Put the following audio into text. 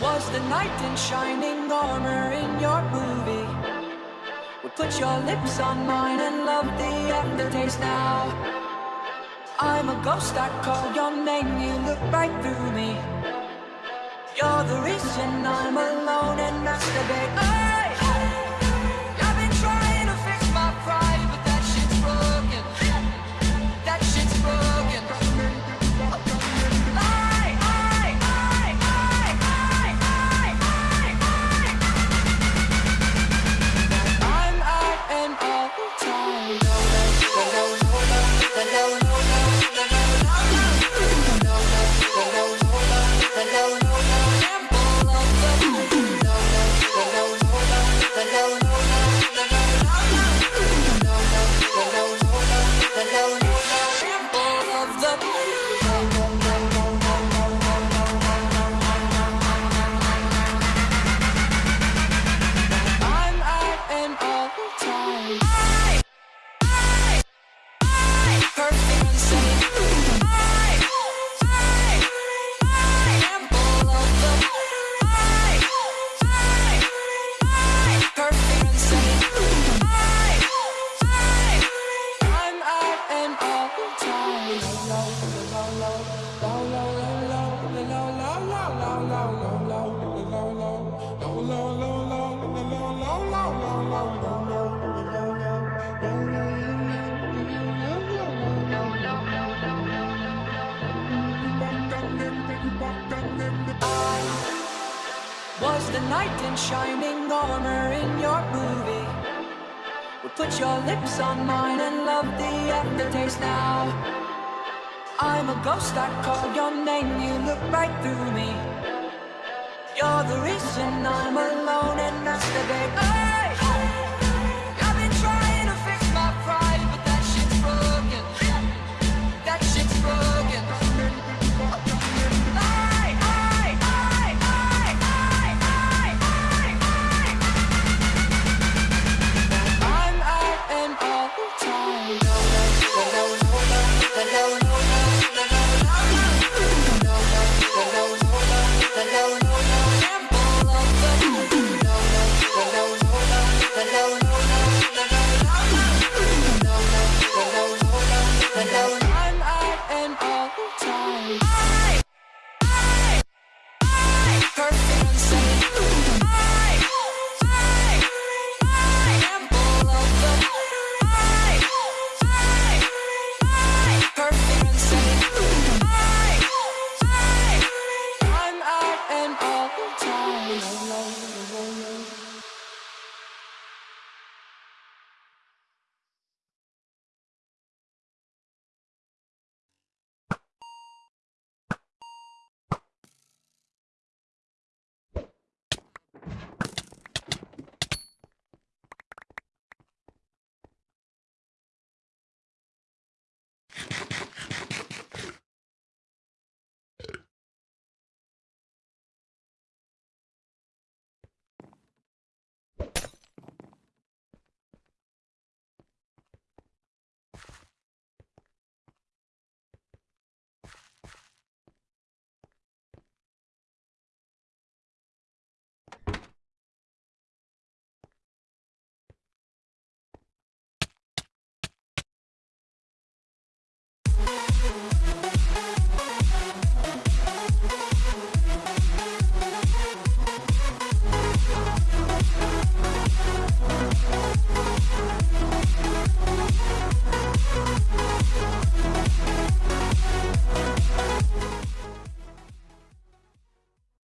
was the knight in shining armor in your movie. Would put your lips on mine and love the aftertaste now. I'm a ghost, I call your name, you look right through me. You're the reason I'm alone and masturbate. Hey! The knight in shining armor in your movie. Would put your lips on mine and love the aftertaste now. I'm a ghost, I call your name, you look right through me. You're the reason I'm alone and masturbate. Oh!